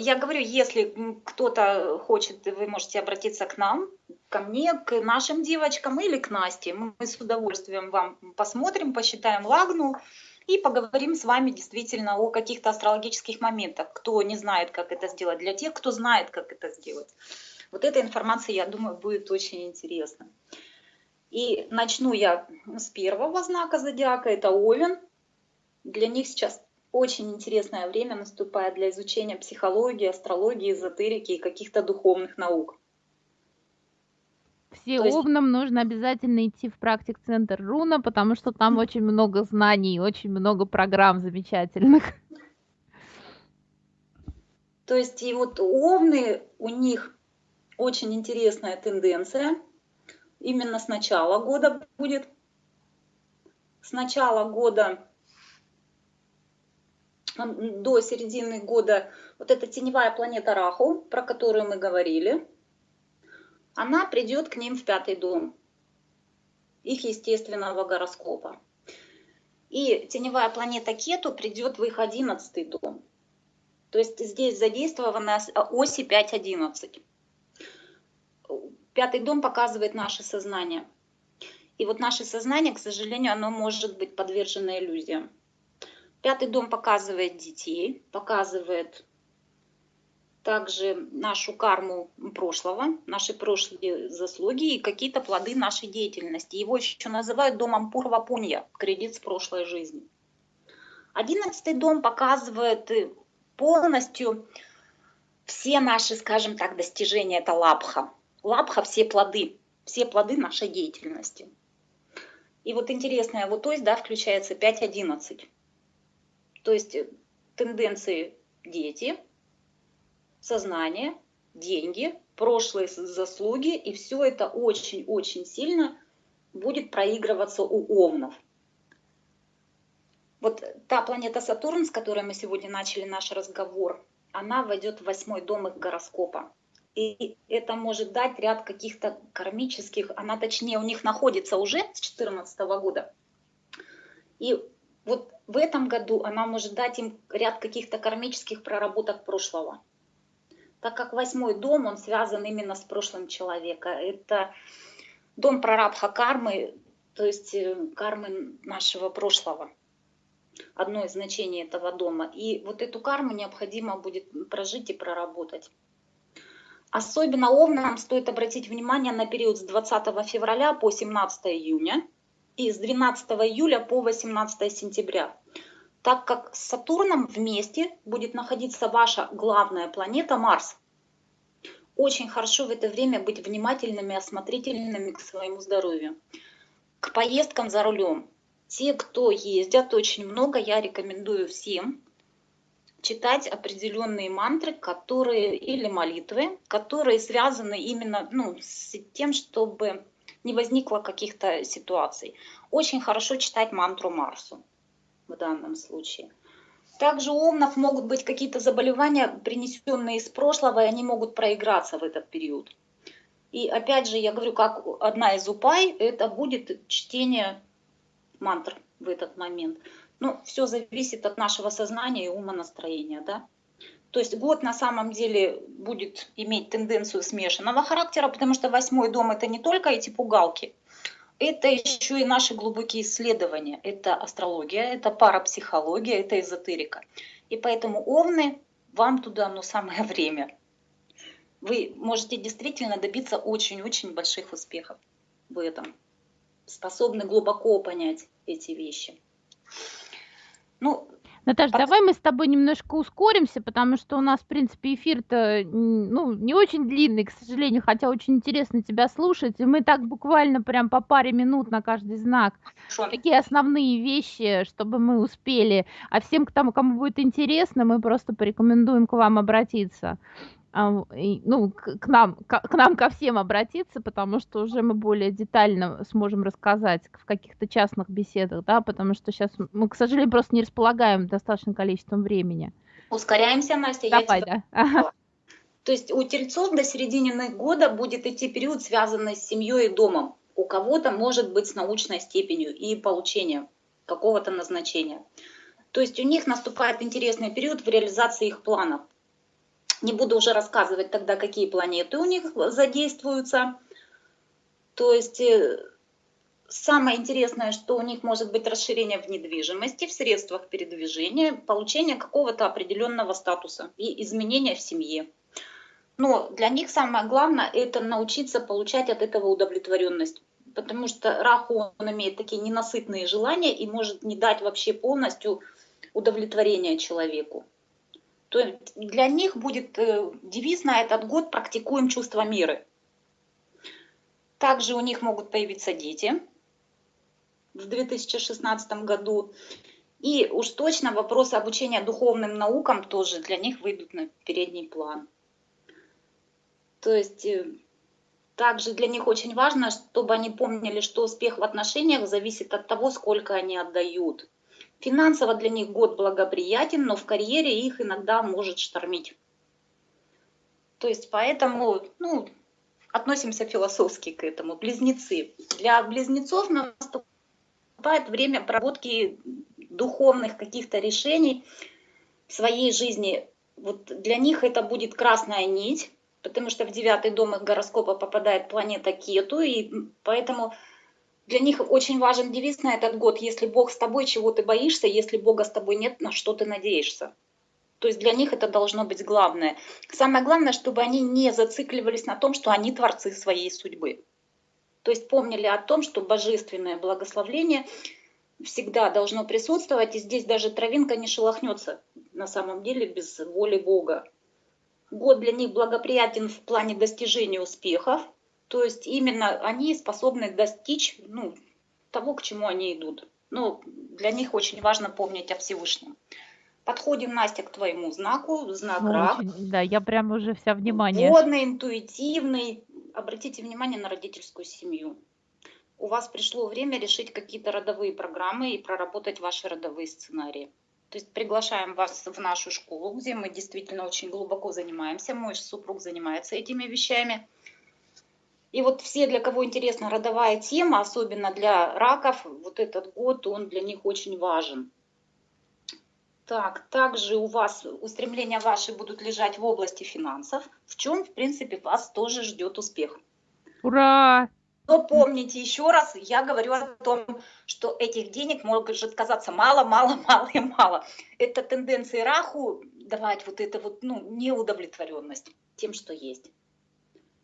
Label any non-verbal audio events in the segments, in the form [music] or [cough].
я говорю, если кто-то хочет, вы можете обратиться к нам, ко мне, к нашим девочкам или к Насте. Мы с удовольствием вам посмотрим, посчитаем лагну и поговорим с вами действительно о каких-то астрологических моментах. Кто не знает, как это сделать, для тех, кто знает, как это сделать. Вот эта информация, я думаю, будет очень интересна. И начну я с первого знака зодиака, это Овен. Для них сейчас очень интересное время наступает для изучения психологии, астрологии, эзотерики и каких-то духовных наук. Все есть... нужно обязательно идти в практик-центр Руна, потому что там очень много знаний, очень много программ замечательных. То есть и вот овны, у них очень интересная тенденция. Именно с начала года будет. С начала года до середины года вот эта теневая планета Раху, про которую мы говорили, она придет к ним в пятый дом их естественного гороскопа. И теневая планета Кету придет в их одиннадцатый дом. То есть здесь задействована оси 5-11. Пятый дом показывает наше сознание. И вот наше сознание, к сожалению, оно может быть подвержено иллюзиям. Пятый дом показывает детей, показывает также нашу карму прошлого, наши прошлые заслуги и какие-то плоды нашей деятельности. Его еще называют домом Пурва Пунья, кредит с прошлой жизни. Одиннадцатый дом показывает полностью все наши, скажем так, достижения, это лапха. Лапха – все плоды, все плоды нашей деятельности. И вот интересная вот то есть, да, включается 5.11. То есть э, тенденции дети, сознание, деньги, прошлые заслуги, и все это очень-очень сильно будет проигрываться у овнов. Вот та планета Сатурн, с которой мы сегодня начали наш разговор, она войдет в восьмой дом их гороскопа. И это может дать ряд каких-то кармических, она точнее у них находится уже с 2014 года. И вот в этом году она может дать им ряд каких-то кармических проработок прошлого. Так как восьмой дом, он связан именно с прошлым человека. Это дом прарабха кармы, то есть э, кармы нашего прошлого. Одно из значений этого дома. И вот эту карму необходимо будет прожить и проработать. Особенно овнам стоит обратить внимание на период с 20 февраля по 17 июня и с 12 июля по 18 сентября, так как с Сатурном вместе будет находиться ваша главная планета Марс. Очень хорошо в это время быть внимательными, осмотрительными к своему здоровью, к поездкам за рулем. Те, кто ездят очень много, я рекомендую всем читать определенные мантры, которые или молитвы, которые связаны именно ну, с тем, чтобы не возникло каких-то ситуаций. Очень хорошо читать мантру Марсу в данном случае. Также у овнов могут быть какие-то заболевания, принесенные из прошлого, и они могут проиграться в этот период. И опять же, я говорю, как одна из упай, это будет чтение мантр в этот момент. Ну, все зависит от нашего сознания и умонастроения, да. То есть год на самом деле будет иметь тенденцию смешанного характера, потому что восьмой дом это не только эти пугалки, это еще и наши глубокие исследования. Это астрология, это парапсихология, это эзотерика. И поэтому овны, вам туда ну, самое [laughs] время. Вы можете действительно добиться очень-очень больших успехов в этом. Способны глубоко понять эти вещи. Ну, Наташа, От... давай мы с тобой немножко ускоримся, потому что у нас, в принципе, эфир-то ну, не очень длинный, к сожалению, хотя очень интересно тебя слушать. И мы так буквально прям по паре минут на каждый знак. Хорошо. Такие основные вещи, чтобы мы успели. А всем, кому будет интересно, мы просто порекомендуем к вам обратиться. Ну, к нам, к, нам ко всем обратиться, потому что уже мы более детально сможем рассказать в каких-то частных беседах, да, потому что сейчас мы, к сожалению, просто не располагаем достаточным количеством времени. Ускоряемся, Настя. Давай, я да. [laughs] То есть у тельцов до середины года будет идти период, связанный с семьей и домом. У кого-то может быть с научной степенью и получением какого-то назначения. То есть у них наступает интересный период в реализации их планов Не буду уже рассказывать тогда, какие планеты у них задействуются. То есть э, самое интересное, что у них может быть расширение в недвижимости, в средствах передвижения, получение какого-то определенного статуса и изменения в семье. Но для них самое главное – это научиться получать от этого удовлетворенность. Потому что Раху, он имеет такие ненасытные желания и может не дать вообще полностью удовлетворения человеку. То для них будет э, девиз на этот год «Практикуем чувство меры». Также у них могут появиться дети в 2016 году. И уж точно вопросы обучения духовным наукам тоже для них выйдут на передний план. То есть э, также для них очень важно, чтобы они помнили, что успех в отношениях зависит от того, сколько они отдают. Финансово для них год благоприятен, но в карьере их иногда может штормить. То есть поэтому ну, относимся философски к этому. Близнецы. Для близнецов наступает время проработки духовных каких-то решений в своей жизни. Вот для них это будет красная нить, потому что в девятый дом их гороскопа попадает планета Кету, и поэтому для них очень важен девиз на этот год «Если Бог с тобой, чего ты боишься? Если Бога с тобой нет, на что ты надеешься?» То есть для них это должно быть главное. Самое главное, чтобы они не зацикливались на том, что они творцы своей судьбы. То есть помнили о том, что божественное благословление всегда должно присутствовать, и здесь даже травинка не шелохнется на самом деле без воли Бога год для них благоприятен в плане достижения успехов, то есть именно они способны достичь ну, того, к чему они идут. Ну, для них очень важно помнить о Всевышнем. Подходим, Настя, к твоему знаку, знак ну, рак. Очень, да, я прям уже вся внимание. Водный, интуитивный. Обратите внимание на родительскую семью. У вас пришло время решить какие-то родовые программы и проработать ваши родовые сценарии. То есть приглашаем вас в нашу школу, где мы действительно очень глубоко занимаемся. Мой супруг занимается этими вещами. И вот все, для кого интересна родовая тема, особенно для раков, вот этот год, он для них очень важен. Так, также у вас устремления ваши будут лежать в области финансов, в чем, в принципе, вас тоже ждет успех. Ура! Но помните еще раз, я говорю о том, что этих денег может казаться мало, мало, [laughs] мало и мало. Это тенденция Раху давать вот это вот, ну, неудовлетворенность тем, что есть.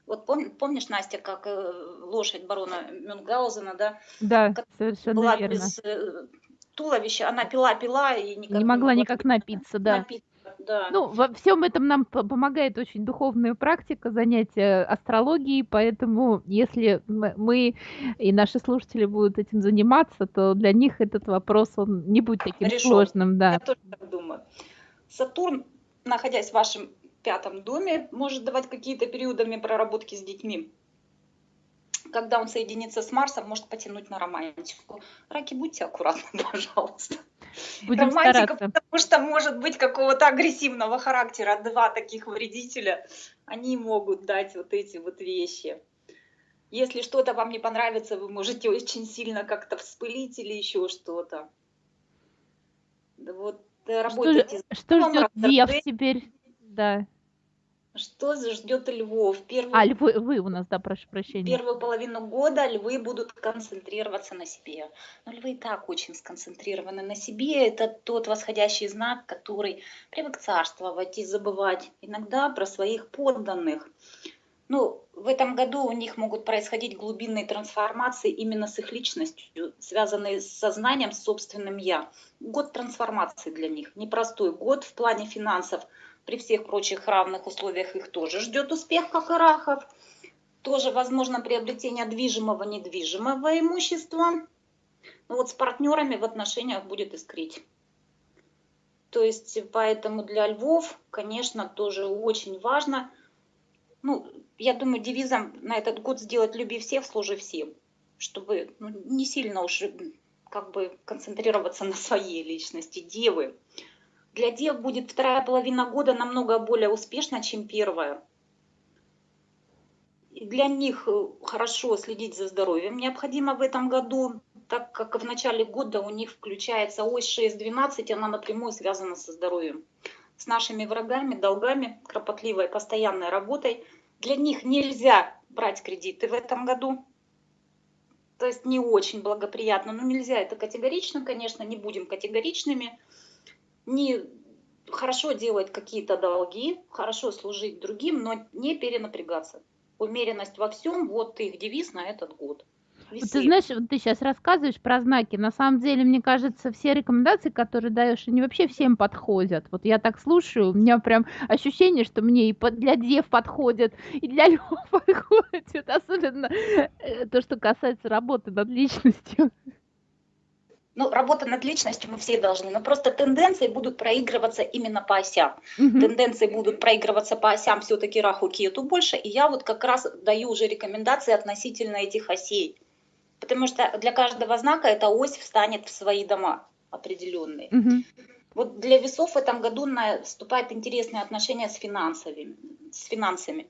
Вот пом, помнишь, Настя, как э, лошадь барона Мюнгаузена, да? Да, совершенно была верно. без э, туловища, она пила-пила и никак не могла не никак напиться, да. Напиться да. Ну, во всем этом нам помогает очень духовная практика, занятия астрологией, поэтому если мы и наши слушатели будут этим заниматься, то для них этот вопрос он не будет таким Решен. сложным. Да. Я тоже так думаю. Сатурн, находясь в вашем пятом доме, может давать какие-то периодами проработки с детьми когда он соединится с Марсом, может потянуть на романтику. Раки, будьте аккуратны, [laughs] пожалуйста. Будем Романтика, стараться. потому что может быть какого-то агрессивного характера. Два таких вредителя, они могут дать вот эти вот вещи. Если что-то вам не понравится, вы можете очень сильно как-то вспылить или еще что-то. Вот э, работайте что, что ждет Дев теперь? Да. Что ждет львов? Первую, а, львы, вы у нас, да, прошу прощения. Первую половину года львы будут концентрироваться на себе. Но львы и так очень сконцентрированы на себе. Это тот восходящий знак, который привык царствовать и забывать иногда про своих подданных. Ну, в этом году у них могут происходить глубинные трансформации именно с их личностью, связанные с сознанием, с собственным «я». Год трансформации для них, непростой год в плане финансов – при всех прочих равных условиях их тоже ждет успех, как и рахов. Тоже возможно приобретение движимого, недвижимого имущества. Но ну вот с партнерами в отношениях будет искрить. То есть поэтому для львов, конечно, тоже очень важно. Ну, я думаю, девизом на этот год сделать «люби всех, служи всем», чтобы ну, не сильно уж как бы концентрироваться на своей личности, девы. Для дев будет вторая половина года намного более успешна, чем первая. И для них э, хорошо следить за здоровьем необходимо в этом году, так как в начале года у них включается ось 6-12, она напрямую связана со здоровьем. с нашими врагами, долгами, кропотливой, постоянной работой. Для них нельзя брать кредиты в этом году. То есть не очень благоприятно, но нельзя это категорично, конечно, не будем категоричными. Не хорошо делать какие-то долги, хорошо служить другим, но не перенапрягаться. Умеренность во всем, вот их девиз на этот год. Вот ты знаешь, вот ты сейчас рассказываешь про знаки. На самом деле, мне кажется, все рекомендации, которые даешь, они вообще всем подходят. Вот я так слушаю, у меня прям ощущение, что мне и для дев подходят, и для [laughs] львов подходят. Особенно э, то, что касается работы над личностью. Ну, работа над личностью мы все должны, но просто тенденции будут проигрываться именно по осям. Угу. Тенденции будут проигрываться по осям все-таки раху кету больше, и я вот как раз даю уже рекомендации относительно этих осей. Потому что для каждого знака эта ось встанет в свои дома определенные. Угу. Вот для весов в этом году наступает интересное отношение с финансовыми, с финансами.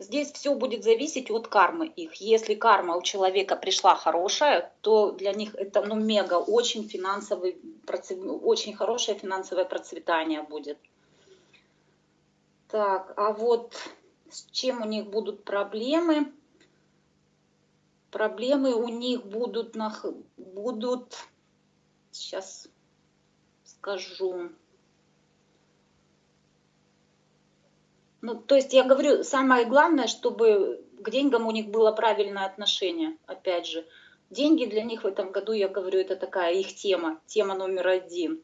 Здесь все будет зависеть от кармы их. Если карма у человека пришла хорошая, то для них это ну, мега, очень финансовый, очень хорошее финансовое процветание будет. Так, а вот с чем у них будут проблемы? Проблемы у них будут, будут сейчас скажу, Ну, то есть я говорю, самое главное, чтобы к деньгам у них было правильное отношение, опять же. Деньги для них в этом году, я говорю, это такая их тема, тема номер один.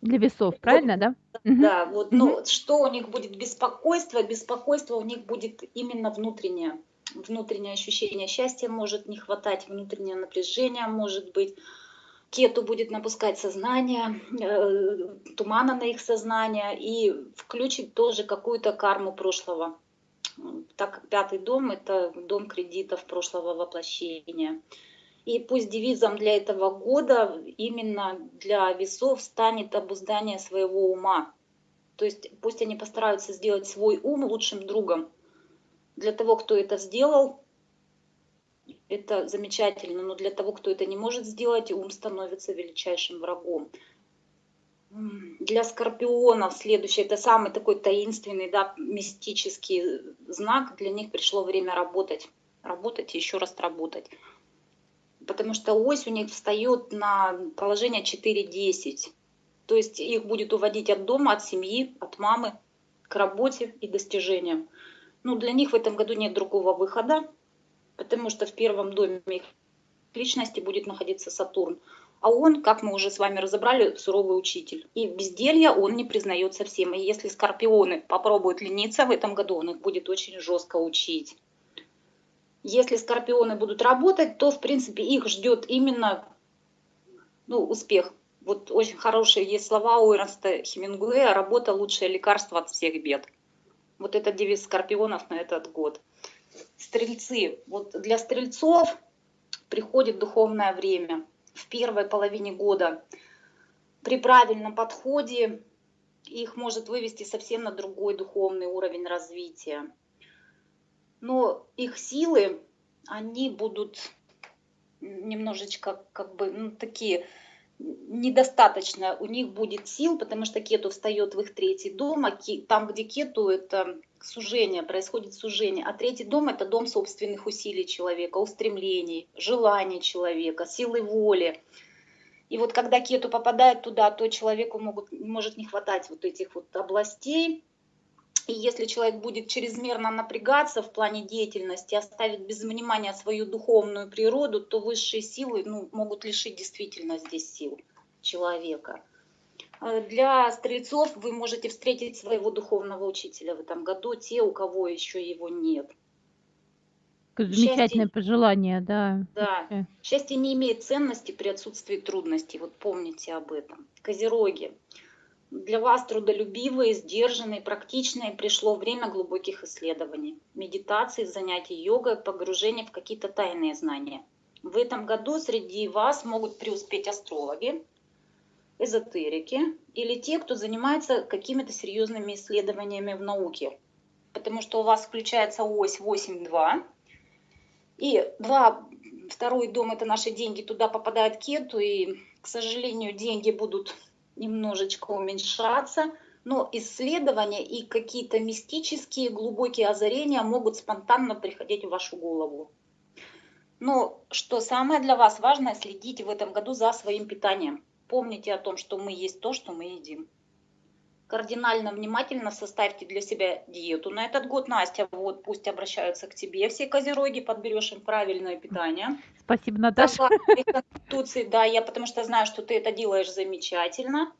Для весов, правильно, да? Да, вот, угу. но что у них будет беспокойство? Беспокойство у них будет именно внутреннее. Внутреннее ощущение счастья может не хватать, внутреннее напряжение может быть кету будет напускать сознание, э, тумана на их сознание и включить тоже какую-то карму прошлого. Так как пятый дом – это дом кредитов прошлого воплощения. И пусть девизом для этого года именно для весов станет обуздание своего ума. То есть пусть они постараются сделать свой ум лучшим другом. Для того, кто это сделал, это замечательно, но для того, кто это не может сделать, ум становится величайшим врагом. Для скорпионов следующий, это самый такой таинственный, да, мистический знак, для них пришло время работать. Работать и еще раз работать. Потому что ось у них встает на положение 4-10. То есть их будет уводить от дома, от семьи, от мамы к работе и достижениям. Ну, для них в этом году нет другого выхода потому что в первом доме их личности будет находиться Сатурн. А он, как мы уже с вами разобрали, суровый учитель. И безделья он не признает совсем. И если скорпионы попробуют лениться в этом году, он их будет очень жестко учить. Если скорпионы будут работать, то, в принципе, их ждет именно ну, успех. Вот очень хорошие есть слова у Эрнста Хемингуэя «Работа – лучшее лекарство от всех бед». Вот это девиз скорпионов на этот год стрельцы. Вот для стрельцов приходит духовное время в первой половине года. При правильном подходе их может вывести совсем на другой духовный уровень развития. Но их силы, они будут немножечко как бы ну, такие недостаточно у них будет сил, потому что кету встает в их третий дом, а там, где кету, это сужение, происходит сужение. А третий дом – это дом собственных усилий человека, устремлений, желаний человека, силы воли. И вот когда кету попадает туда, то человеку могут, может не хватать вот этих вот областей. И если человек будет чрезмерно напрягаться в плане деятельности, оставит без внимания свою духовную природу, то высшие силы ну, могут лишить действительно здесь сил человека. Э, для стрельцов вы можете встретить своего духовного учителя в этом году, те, у кого еще его нет. Замечательное счастье, пожелание, да. Да. Счастье не имеет ценности при отсутствии трудностей. Вот помните об этом. Козероги. Для вас трудолюбивые, сдержанные, практичные пришло время глубоких исследований, медитации, занятий йогой, погружения в какие-то тайные знания. В этом году среди вас могут преуспеть астрологи, эзотерики или те, кто занимается какими-то серьезными исследованиями в науке. Потому что у вас включается ось 8-2. И два, второй дом – это наши деньги, туда попадает кету, и, к сожалению, деньги будут немножечко уменьшаться, но исследования и какие-то мистические глубокие озарения могут спонтанно приходить в вашу голову. Но что самое для вас важное, следите в этом году за своим питанием. Помните о том, что мы есть то, что мы едим. Кардинально внимательно составьте для себя диету на этот год. Настя, вот пусть обращаются к тебе все козероги, подберешь им правильное питание. Спасибо, Наташа. Конституции, да, я потому что знаю, что ты это делаешь замечательно.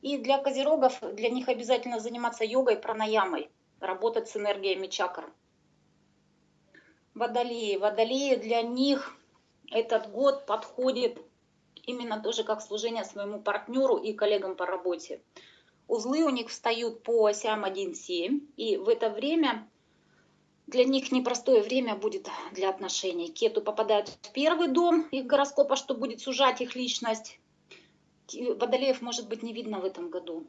И для козерогов, для них обязательно заниматься йогой, пранаямой, работать с энергиями чакр. Водолеи. Водолеи для них этот год подходит именно тоже как служение своему партнеру и коллегам по работе. Узлы у них встают по осям 1-7, и в это время для них непростое время будет для отношений. Кету попадают в первый дом их гороскопа, что будет сужать их личность. Водолеев может быть не видно в этом году,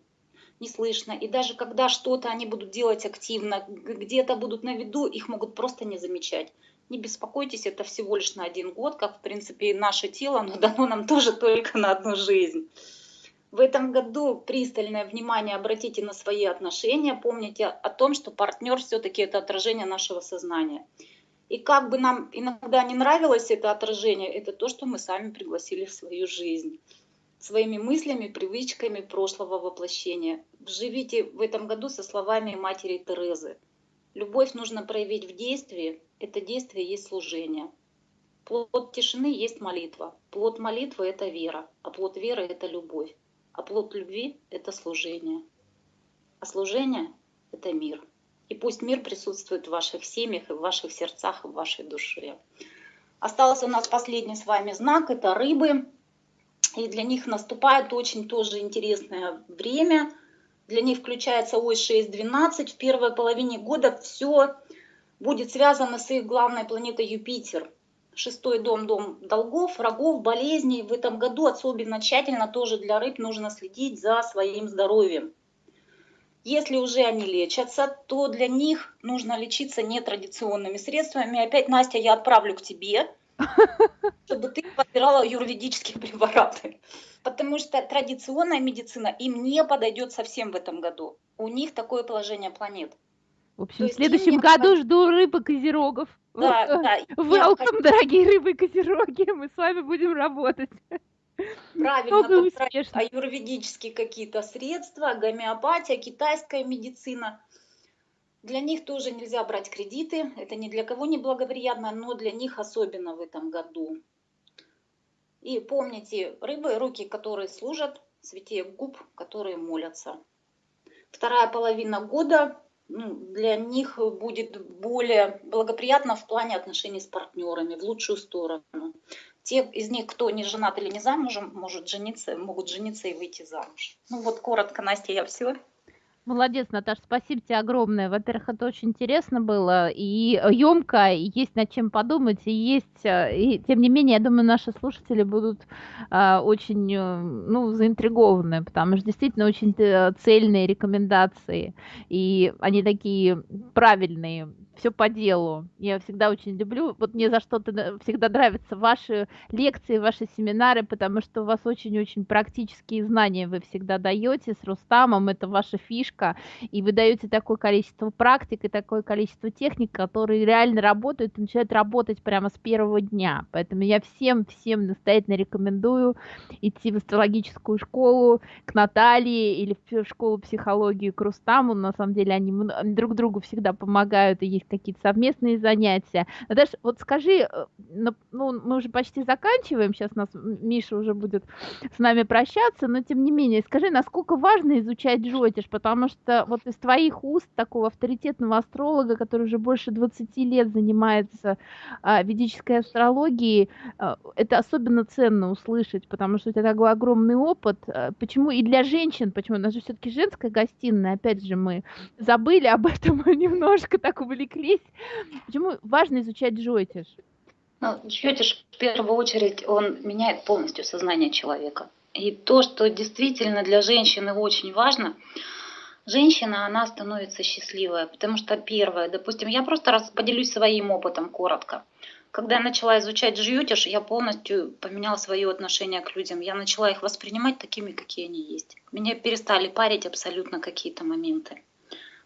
не слышно. И даже когда что-то они будут делать активно, где-то будут на виду, их могут просто не замечать. Не беспокойтесь, это всего лишь на один год, как в принципе и наше тело, но [laughs] дано нам тоже только на одну жизнь. В этом году пристальное внимание обратите на свои отношения, помните о том, что партнер все-таки это отражение нашего сознания. И как бы нам иногда не нравилось это отражение, это то, что мы сами пригласили в свою жизнь. Своими мыслями, привычками прошлого воплощения. Живите в этом году со словами матери Терезы. Любовь нужно проявить в действии, это действие есть служение. Плод тишины есть молитва. Плод молитвы – это вера, а плод веры – это любовь. А плод любви – это служение. А служение – это мир. И пусть мир присутствует в ваших семьях, и в ваших сердцах, и в вашей душе. Остался у нас последний с вами знак – это рыбы. И для них наступает очень тоже интересное время. Для них включается ось 6-12. В первой половине года все будет связано с их главной планетой Юпитер – Шестой дом, дом долгов, врагов, болезней. В этом году особенно тщательно тоже для рыб нужно следить за своим здоровьем. Если уже они лечатся, то для них нужно лечиться нетрадиционными средствами. Опять, Настя, я отправлю к тебе, чтобы ты подбирала юридические препараты. Потому что традиционная медицина им не подойдет совсем в этом году. У них такое положение планет. В общем, в следующем году жду рыбы козерогов. Да, да. Welcome, дорогие рыбы козероги, мы с вами будем работать. Правильно, аюрведические какие-то средства, гомеопатия, китайская медицина. Для них тоже нельзя брать кредиты, это ни для кого не благоприятно, но для них особенно в этом году. И помните, рыбы, руки, которые служат, святее губ, которые молятся. Вторая половина года ну, для них будет более благоприятно в плане отношений с партнерами, в лучшую сторону. Те из них, кто не женат или не замужем, может жениться, могут жениться и выйти замуж. Ну вот коротко, Настя, я все. Молодец, Наташа, спасибо тебе огромное. Во-первых, это очень интересно было и емко, и есть над чем подумать, и есть, э, и, тем не менее, я думаю, наши слушатели будут а, очень, э, ну, заинтригованы, потому что действительно очень цельные рекомендации, и они такие правильные, все по делу. Я всегда очень люблю, вот мне за что-то всегда нравятся ваши лекции, ваши семинары, потому что у вас очень-очень практические знания вы всегда даете с Рустамом, это ваша фишка, и вы даете такое количество практик и такое количество техник, которые реально работают и начинают работать прямо с первого дня. Поэтому я всем-всем настоятельно рекомендую идти в астрологическую школу к Наталье или в школу психологии к Рустаму. На самом деле они друг другу всегда помогают, и есть какие-то совместные занятия. Наташа, вот скажи, э, ну, мы уже почти заканчиваем, сейчас нас Миша уже будет с нами прощаться, но тем не менее, скажи, насколько важно изучать джотиш, потому что вот из твоих уст такого авторитетного астролога, который уже больше 20 лет занимается а, ведической астрологией, а, это особенно ценно услышать, потому что у тебя такой огромный опыт. А, почему и для женщин, почему у нас же все-таки женская гостиная, опять же, мы забыли об этом [laughs] немножко, так увлеклись увлеклись. Почему важно изучать джойтиш? Ну, джойтиш в первую очередь, он меняет полностью сознание человека. И то, что действительно для женщины очень важно, женщина, она становится счастливая, потому что первое, допустим, я просто раз поделюсь своим опытом коротко. Когда я начала изучать джиютиш, я полностью поменяла свое отношение к людям. Я начала их воспринимать такими, какие они есть. Меня перестали парить абсолютно какие-то моменты.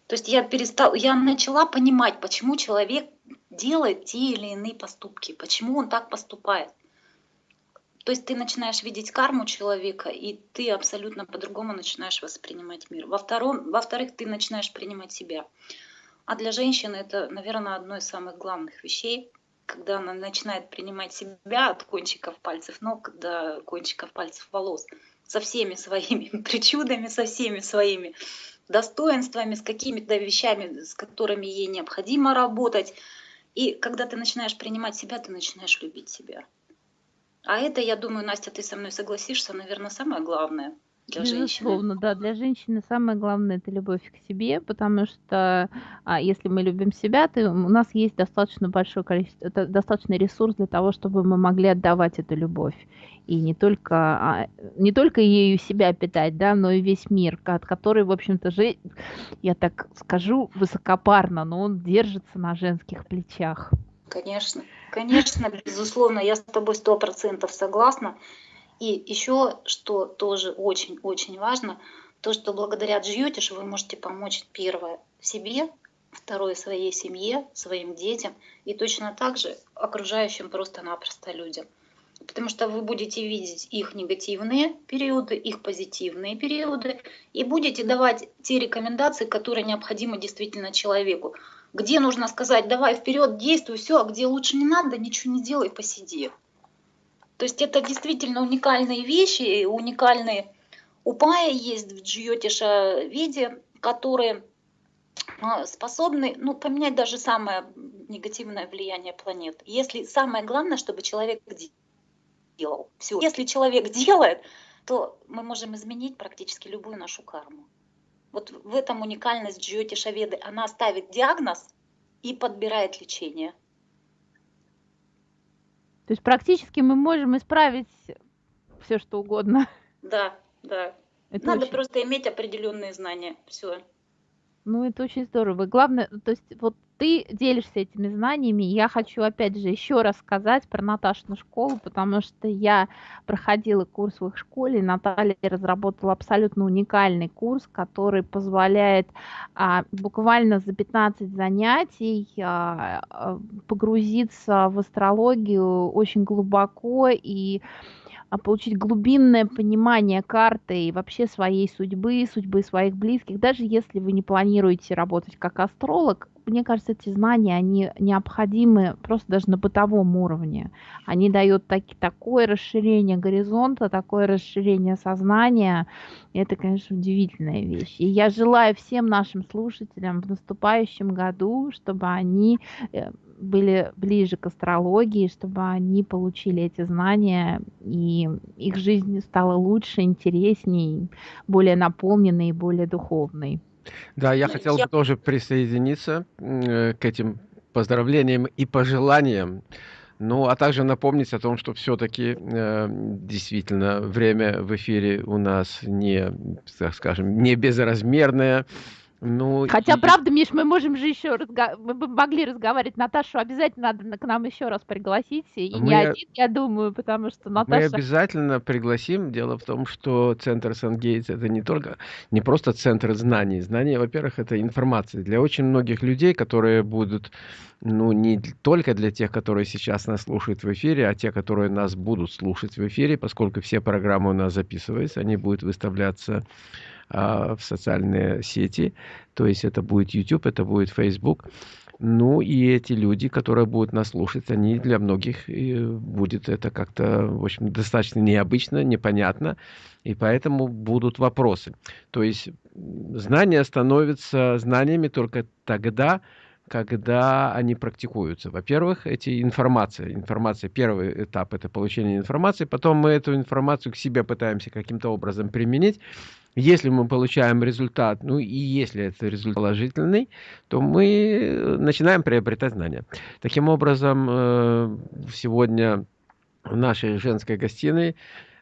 То есть я перестал, я начала понимать, почему человек делает те или иные поступки, почему он так поступает. То есть ты начинаешь видеть карму человека, и ты абсолютно по-другому начинаешь воспринимать мир. Во втором, во-вторых, ты начинаешь принимать себя. А для женщины это, наверное, одно из самых главных вещей, когда она начинает принимать себя от кончиков пальцев ног до кончиков пальцев волос, со всеми своими [laughs] причудами, со всеми своими достоинствами, с какими-то вещами, с которыми ей необходимо работать. И когда ты начинаешь принимать себя, ты начинаешь любить себя. А это, я думаю, Настя, ты со мной согласишься, наверное, самое главное – для Безусловно, женщины. да, для женщины самое главное это любовь к себе, потому что а, если мы любим себя, то у нас есть достаточно большое количество, это достаточный ресурс для того, чтобы мы могли отдавать эту любовь. И не только, а, не только ею себя питать, да, но и весь мир, от который, в общем-то, же, я так скажу высокопарно, но он держится на женских плечах. Конечно, конечно, безусловно, я с тобой сто процентов согласна. И еще, что тоже очень-очень важно, то, что благодаря Джьютиш вы можете помочь первое себе, второе своей семье, своим детям и точно так же окружающим просто-напросто людям. Потому что вы будете видеть их негативные периоды, их позитивные периоды, и будете давать те рекомендации, которые необходимы действительно человеку. Где нужно сказать, давай вперед, действуй, все, а где лучше не надо, ничего не делай, посиди. То есть это действительно уникальные вещи, уникальные упаи есть в джиотиша виде, которые а, способны ну, поменять даже самое негативное влияние планет. Если самое главное, чтобы человек делал. Все. Если человек [laughs] делает, то мы можем изменить практически любую нашу карму. Вот в этом уникальность Джиотиша Веды. Она ставит диагноз и подбирает лечение. То есть практически мы можем исправить все, что угодно. Да, да. Это Надо очень... просто иметь определенные знания. Все. Ну, это очень здорово. Главное, то есть вот ты делишься этими знаниями. Я хочу, опять же, еще раз сказать про Наташину школу, потому что я проходила курс в их школе, и Наталья разработала абсолютно уникальный курс, который позволяет а, буквально за 15 занятий а, а, погрузиться в астрологию очень глубоко и а получить глубинное понимание карты и вообще своей судьбы, судьбы своих близких, даже если вы не планируете работать как астролог, мне кажется, эти знания, они необходимы просто даже на бытовом уровне. Они дают так, такое расширение горизонта, такое расширение сознания. И это, конечно, удивительная вещь. И я желаю всем нашим слушателям в наступающем году, чтобы они э, были ближе к астрологии, чтобы они получили эти знания, и их жизнь стала лучше, интересней, более наполненной и более духовной. Да, я хотел бы тоже присоединиться э, к этим поздравлениям и пожеланиям. Ну, а также напомнить о том, что все-таки э, действительно время в эфире у нас не, так скажем, не безразмерное. Ну, Хотя, и... правда, Миш, мы можем же еще разго... мы бы могли разговаривать. Наташу обязательно надо к нам еще раз пригласить. И мы... не один, я думаю, потому что Наташа... Мы обязательно пригласим. Дело в том, что центр Сан-Гейтс это не только, не просто центр знаний. Знания, во-первых, это информация. Для очень многих людей, которые будут, ну, не только для тех, которые сейчас нас слушают в эфире, а те, которые нас будут слушать в эфире, поскольку все программы у нас записываются, они будут выставляться а, в социальные сети. То есть это будет YouTube, это будет Facebook. Ну и эти люди, которые будут нас слушать, они для многих будет это как-то, в общем, достаточно необычно, непонятно, и поэтому будут вопросы. То есть знания становятся знаниями только тогда, когда они практикуются. Во-первых, эти информации. Информация, первый этап – это получение информации. Потом мы эту информацию к себе пытаемся каким-то образом применить. Если мы получаем результат, ну и если это результат положительный, то мы начинаем приобретать знания. Таким образом, э, сегодня в нашей женской гостиной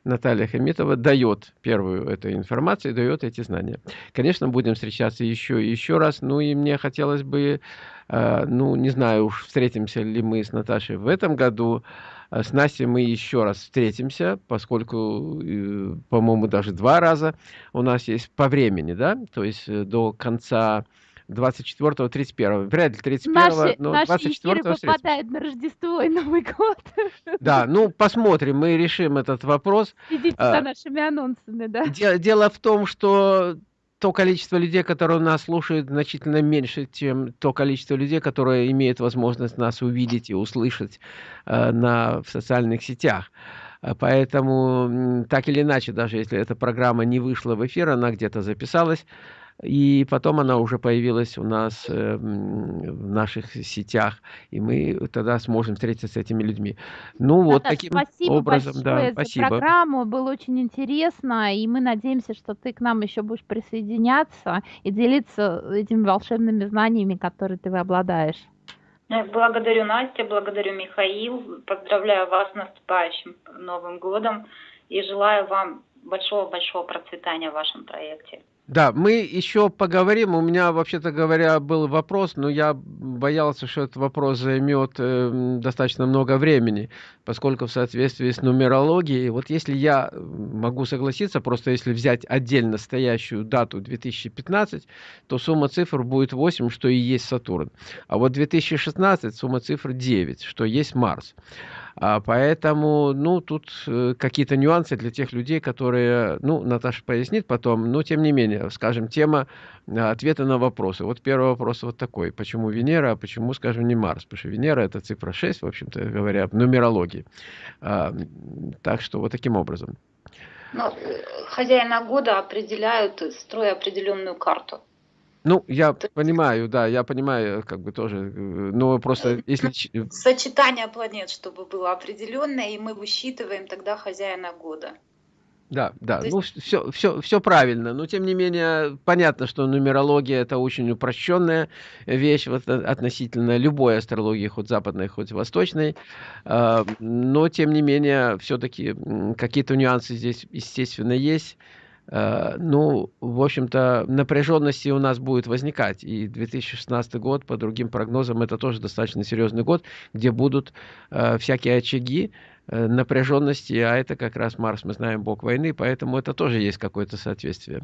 Наталья Хамитова дает первую эту информацию, дает эти знания. Конечно, будем встречаться еще и еще раз. Ну и мне хотелось бы, э, ну не знаю уж, встретимся ли мы с Наташей в этом году. Э, с Настей мы еще раз встретимся, поскольку, э, по-моему, даже два раза у нас есть по времени, да, то есть до конца 24 31 Вряд ли 31 наши, но 24 наши попадают на Рождество и Новый год. [laughs] Да, ну посмотрим, мы решим этот вопрос. Следите а, за нашими анонсами, да. Дело в том, что то количество людей, которые нас слушают, значительно меньше, чем то количество людей, которые имеют возможность нас увидеть и услышать э, на, в социальных сетях. Поэтому, так или иначе, даже если эта программа не вышла в эфир, она где-то записалась, и потом она уже появилась у нас э, в наших сетях, и мы тогда сможем встретиться с этими людьми. Ну вот Наташа, таким спасибо образом, да, за спасибо. программу, было очень интересно, и мы надеемся, что ты к нам еще будешь присоединяться и делиться этими волшебными знаниями, которые ты обладаешь. Благодарю Настя, благодарю Михаил, поздравляю вас с наступающим Новым годом и желаю вам большого-большого процветания в вашем проекте. Да, мы еще поговорим. У меня, вообще-то говоря, был вопрос, но я боялся, что этот вопрос займет э, достаточно много времени, поскольку в соответствии с нумерологией, вот если я могу согласиться, просто если взять отдельно стоящую дату 2015, то сумма цифр будет 8, что и есть Сатурн. А вот 2016 сумма цифр 9, что есть Марс. А поэтому, ну, тут э, какие-то нюансы для тех людей, которые, ну, Наташа пояснит потом, но тем не менее, скажем, тема э, ответа на вопросы. Вот первый вопрос вот такой. Почему Венера, а почему, скажем, не Марс? Потому что Венера это цифра 6, в общем-то говоря, в нумерологии. А, так что вот таким образом. Ну, хозяина года определяют, строя определенную карту. Ну, я То понимаю, да, я понимаю, как бы тоже, э, но просто э, если... Сочетание планет, чтобы было определенное, и мы высчитываем тогда хозяина года. Да, да, есть... ну все, все, все правильно, но тем не менее понятно, что нумерология это очень упрощенная вещь вот, относительно любой астрологии, хоть западной, хоть восточной, а, но тем не менее все-таки какие-то нюансы здесь естественно есть, Э, ну, в общем-то, напряженности у нас будет возникать. И 2016 год, по другим прогнозам, это тоже достаточно серьезный год, где будут э, всякие очаги, Э, напряженности, а это как раз Марс, мы знаем, бог войны, поэтому это тоже есть какое-то соответствие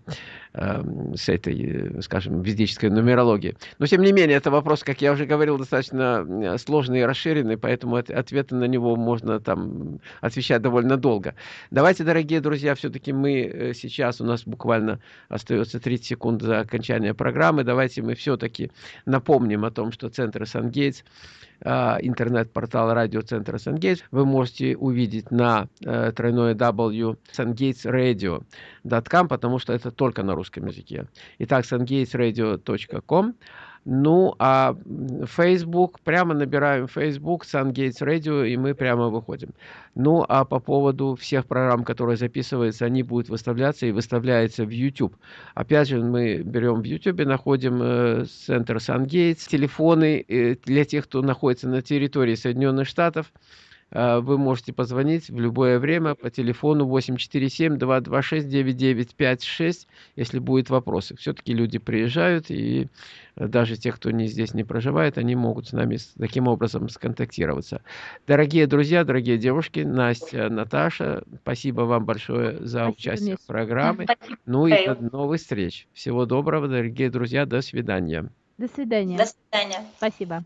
э, с этой, скажем, ведической нумерологией. Но, тем не менее, это вопрос, как я уже говорил, достаточно э, сложный и расширенный, поэтому от, ответы на него можно там отвечать довольно долго. Давайте, дорогие друзья, все-таки мы э, сейчас, у нас буквально остается 30 секунд за окончание программы, давайте мы все-таки напомним о том, что Центр Сан-Гейтс интернет-портал радиоцентра Сангейтс вы можете увидеть на э, тройное W sungatesradio.com, потому что это только на русском языке. Итак, sungatesradio.com. Ну, а Facebook, прямо набираем Facebook, SunGates Radio, и мы прямо выходим. Ну, а по поводу всех программ, которые записываются, они будут выставляться и выставляются в YouTube. Опять же, мы берем в YouTube, находим э, центр SunGates, телефоны э, для тех, кто находится на территории Соединенных Штатов, вы можете позвонить в любое время по телефону 847-226-9956, если будут вопросы. Все-таки люди приезжают, и даже те, кто не здесь не проживает, они могут с нами таким образом сконтактироваться. Дорогие друзья, дорогие девушки, Настя, Наташа, спасибо вам большое за спасибо, участие в программе. Спасибо. Ну и до новых встреч. Всего доброго, дорогие друзья, до свидания. До свидания. До свидания. Спасибо.